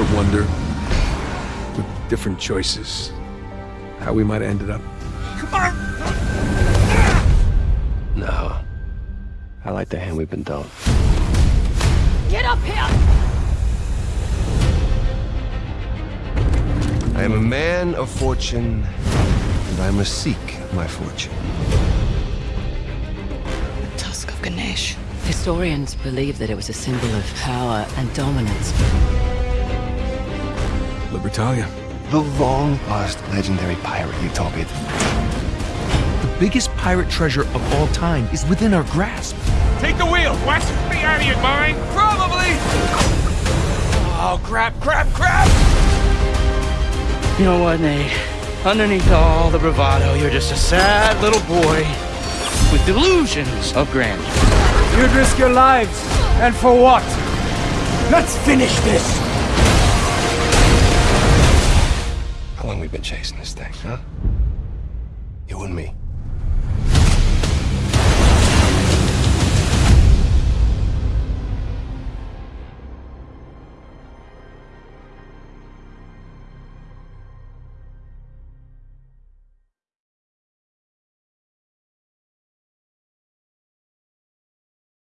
wonder, with different choices, how we might have ended up. No. I like the hand we've been dealt. Get up here! I am a man of fortune, and I must seek my fortune. The tusk of Ganesh. Historians believe that it was a symbol of power and dominance. Libertalia. The long-lost legendary pirate Utopia. The biggest pirate treasure of all time is within our grasp. Take the wheel, West! Be out of your mind! Probably! Oh, crap, crap, crap! You know what, Nate? Underneath all the bravado, you're just a sad little boy with delusions of grandeur. You'd risk your lives. And for what? Let's finish this! Long been chasing this thing, huh? You and me.